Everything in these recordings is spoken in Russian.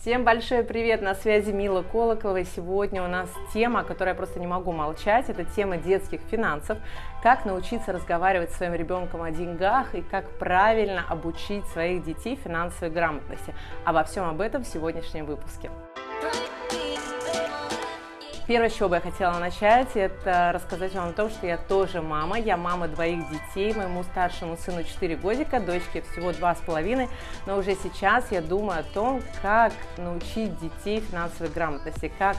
Всем большой привет! На связи Мила Колоколова. Сегодня у нас тема, о которой я просто не могу молчать. Это тема детских финансов. Как научиться разговаривать с своим ребенком о деньгах и как правильно обучить своих детей финансовой грамотности. Обо всем об этом в сегодняшнем выпуске. Первое, с чего бы я хотела начать, это рассказать вам о том, что я тоже мама. Я мама двоих детей. Моему старшему сыну 4 годика, дочке всего 2,5. Но уже сейчас я думаю о том, как научить детей финансовой грамотности, как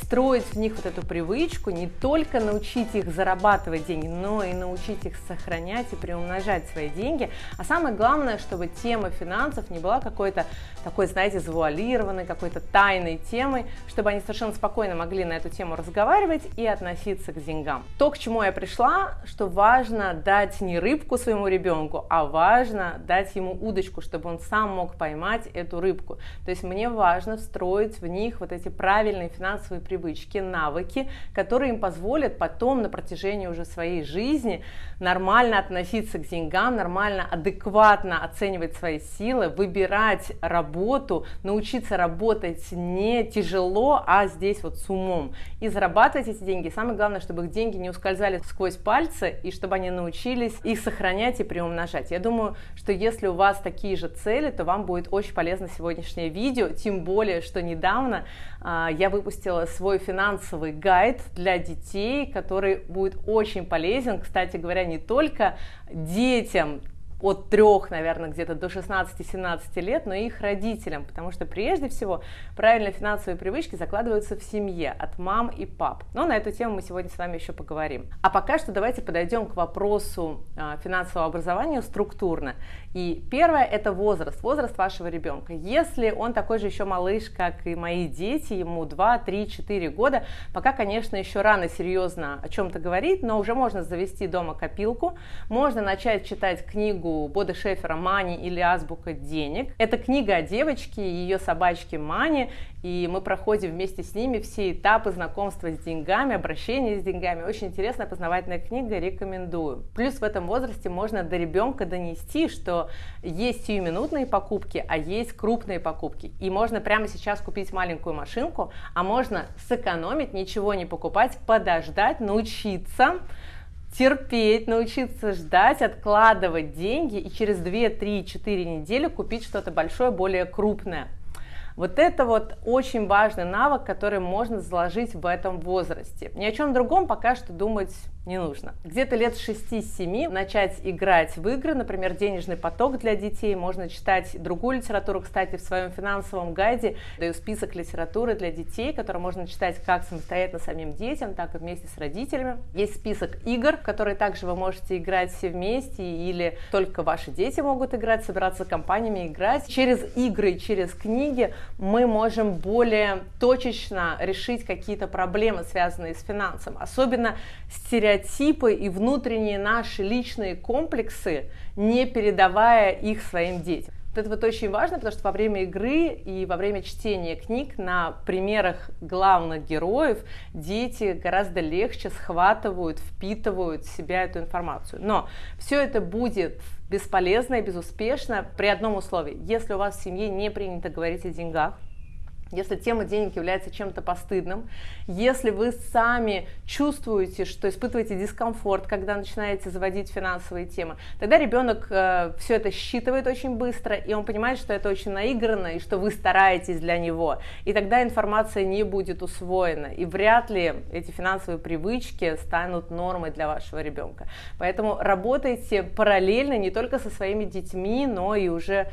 встроить в них вот эту привычку, не только научить их зарабатывать деньги, но и научить их сохранять и приумножать свои деньги. А самое главное, чтобы тема финансов не была какой-то такой, знаете, завуалированной, какой-то тайной темой, чтобы они совершенно спокойно могли на эту тему разговаривать и относиться к деньгам. То, к чему я пришла, что важно дать не рыбку своему ребенку, а важно дать ему удочку, чтобы он сам мог поймать эту рыбку. То есть мне важно встроить в них вот эти правильные финансовые привычки, навыки, которые им позволят потом на протяжении уже своей жизни нормально относиться к деньгам, нормально, адекватно оценивать свои силы, выбирать работу, научиться работать не тяжело, а здесь вот с умом. И зарабатывать эти деньги. Самое главное, чтобы их деньги не ускользали сквозь пальцы, и чтобы они научились их сохранять и приумножать. Я думаю, что если у вас такие же цели, то вам будет очень полезно сегодняшнее видео, тем более, что недавно а, я выпустила свой финансовый гайд для детей, который будет очень полезен, кстати говоря, не только детям, от трех, наверное, где-то до 16-17 лет, но и их родителям, потому что прежде всего правильные финансовые привычки закладываются в семье от мам и пап. Но на эту тему мы сегодня с вами еще поговорим. А пока что давайте подойдем к вопросу а, финансового образования структурно. И первое это возраст, возраст вашего ребенка. Если он такой же еще малыш, как и мои дети, ему 2, 3, 4 года, пока, конечно, еще рано серьезно о чем-то говорить, но уже можно завести дома копилку, можно начать читать книгу книгу Бода Шефера «Мани» или «Азбука денег». Это книга о девочке и ее собачке Мани, и мы проходим вместе с ними все этапы знакомства с деньгами, обращения с деньгами. Очень интересная познавательная книга, рекомендую. Плюс в этом возрасте можно до ребенка донести, что есть сиюминутные покупки, а есть крупные покупки. И можно прямо сейчас купить маленькую машинку, а можно сэкономить, ничего не покупать, подождать, научиться, терпеть, научиться ждать, откладывать деньги и через 2, 3, 4 недели купить что-то большое, более крупное. Вот это вот очень важный навык, который можно заложить в этом возрасте. Ни о чем другом пока что думать не нужно. Где-то лет 6-7 начать играть в игры, например, денежный поток для детей, можно читать другую литературу, кстати, в своем финансовом гайде даю список литературы для детей, который можно читать как самостоятельно самим детям, так и вместе с родителями. Есть список игр, которые также вы можете играть все вместе, или только ваши дети могут играть, собираться компаниями играть. Через игры, через книги мы можем более точечно решить какие-то проблемы, связанные с финансом, особенно стереотипы стереотипы и внутренние наши личные комплексы, не передавая их своим детям. Вот это вот очень важно, потому что во время игры и во время чтения книг на примерах главных героев дети гораздо легче схватывают, впитывают в себя эту информацию. Но все это будет бесполезно и безуспешно при одном условии. Если у вас в семье не принято говорить о деньгах, если тема денег является чем-то постыдным, если вы сами чувствуете, что испытываете дискомфорт, когда начинаете заводить финансовые темы, тогда ребенок э, все это считывает очень быстро, и он понимает, что это очень наигранно, и что вы стараетесь для него. И тогда информация не будет усвоена, и вряд ли эти финансовые привычки станут нормой для вашего ребенка. Поэтому работайте параллельно не только со своими детьми, но и уже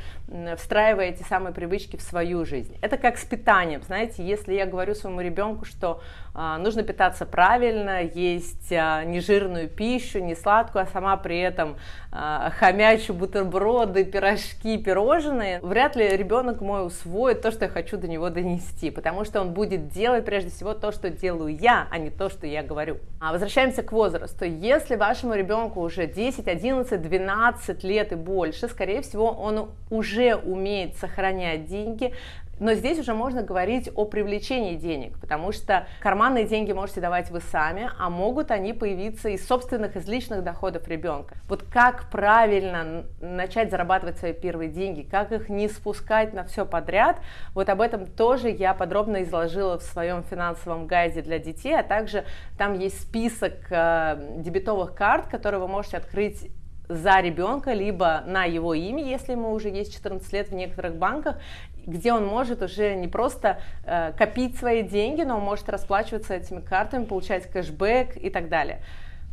встраивая эти самые привычки в свою жизнь. Это как специалист питанием. Знаете, если я говорю своему ребенку, что а, нужно питаться правильно, есть а, нежирную пищу, не сладкую, а сама при этом а, хомячу бутерброды, пирожки, пирожные, вряд ли ребенок мой усвоит то, что я хочу до него донести, потому что он будет делать прежде всего то, что делаю я, а не то, что я говорю. А возвращаемся к возрасту. Если вашему ребенку уже 10, 11, 12 лет и больше, скорее всего, он уже умеет сохранять деньги, Но здесь уже можно говорить о привлечении денег, потому что карманные деньги можете давать вы сами, а могут они появиться из собственных, из личных доходов ребенка. Вот как правильно начать зарабатывать свои первые деньги, как их не спускать на все подряд, вот об этом тоже я подробно изложила в своем финансовом гайде для детей, а также там есть список э, дебетовых карт, которые вы можете открыть за ребенка, либо на его имя, если ему уже есть 14 лет в некоторых банках, где он может уже не просто э, копить свои деньги, но он может расплачиваться этими картами, получать кэшбэк и так далее.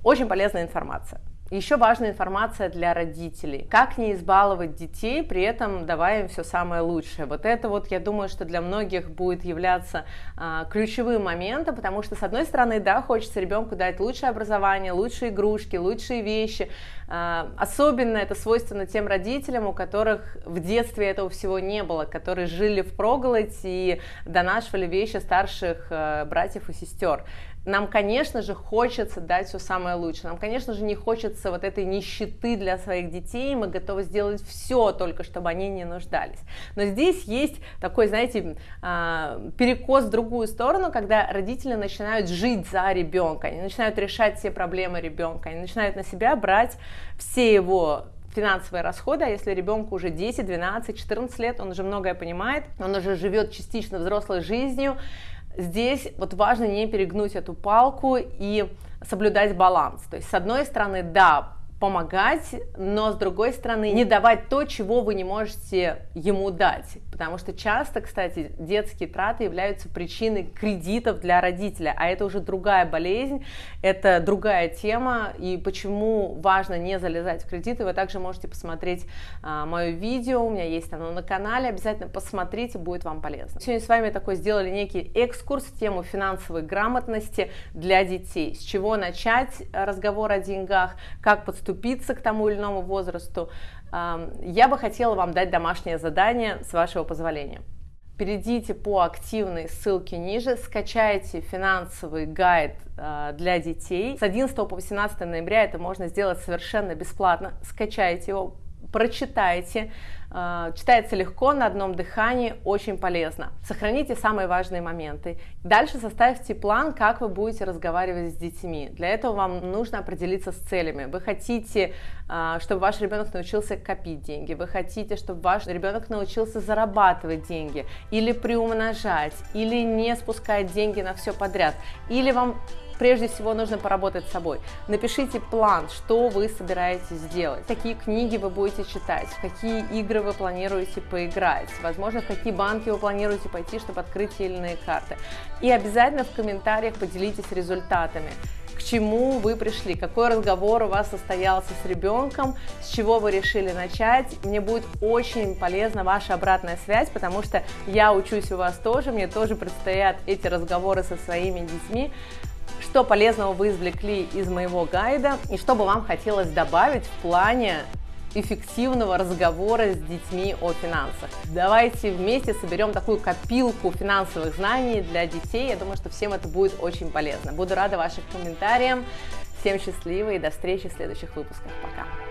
Очень полезная информация. Еще важная информация для родителей. Как не избаловать детей, при этом давая им все самое лучшее. Вот это вот, я думаю, что для многих будет являться а, ключевым моментом, потому что, с одной стороны, да, хочется ребенку дать лучшее образование, лучшие игрушки, лучшие вещи. А, особенно это свойственно тем родителям, у которых в детстве этого всего не было, которые жили в проголодь и донашивали вещи старших а, братьев и сестер. Нам, конечно же, хочется дать все самое лучшее. Нам, конечно же, не хочется вот этой нищеты для своих детей. Мы готовы сделать все, только чтобы они не нуждались. Но здесь есть такой, знаете, а, перекос в другую сторону, когда родители начинают жить за ребенка, они начинают решать все проблемы ребенка, они начинают на себя брать все его финансовые расходы, а если ребенку уже 10, 12, 14 лет, он уже многое понимает, он уже живет частично взрослой жизнью, здесь вот важно не перегнуть эту палку и соблюдать баланс. То есть, с одной стороны, да, помогать, но с другой стороны не давать то, чего вы не можете ему дать. Потому что часто, кстати, детские траты являются причиной кредитов для родителя, а это уже другая болезнь, это другая тема, и почему важно не залезать в кредиты, вы также можете посмотреть а, мое видео, у меня есть оно на канале, обязательно посмотрите, будет вам полезно. Сегодня с вами такой сделали некий экскурс в тему финансовой грамотности для детей, с чего начать разговор о деньгах, как подступить подступиться к тому или иному возрасту, я бы хотела вам дать домашнее задание, с вашего позволения. Перейдите по активной ссылке ниже, скачайте финансовый гайд а, для детей. С 11 по 18 ноября это можно сделать совершенно бесплатно. Скачайте его, прочитайте, а, читается легко, на одном дыхании, очень полезно. Сохраните самые важные моменты. Дальше составьте план, как вы будете разговаривать с детьми. Для этого вам нужно определиться с целями. Вы хотите, а, чтобы ваш ребенок научился копить деньги, вы хотите, чтобы ваш ребенок научился зарабатывать деньги, или приумножать, или не спускать деньги на все подряд, или вам прежде всего нужно поработать с собой. Напишите план, что вы собираетесь сделать, какие книги вы будете читать, в какие игры вы планируете поиграть, возможно, в какие банки вы планируете пойти, чтобы открыть те или иные карты. И обязательно в комментариях поделитесь результатами к чему вы пришли, какой разговор у вас состоялся с ребенком, с чего вы решили начать. Мне будет очень полезна ваша обратная связь, потому что я учусь у вас тоже, мне тоже предстоят эти разговоры со своими детьми что полезного вы извлекли из моего гайда и что бы вам хотелось добавить в плане эффективного разговора с детьми о финансах. Давайте вместе соберем такую копилку финансовых знаний для детей. Я думаю, что всем это будет очень полезно. Буду рада вашим комментариям. Всем счастливо и до встречи в следующих выпусках. Пока!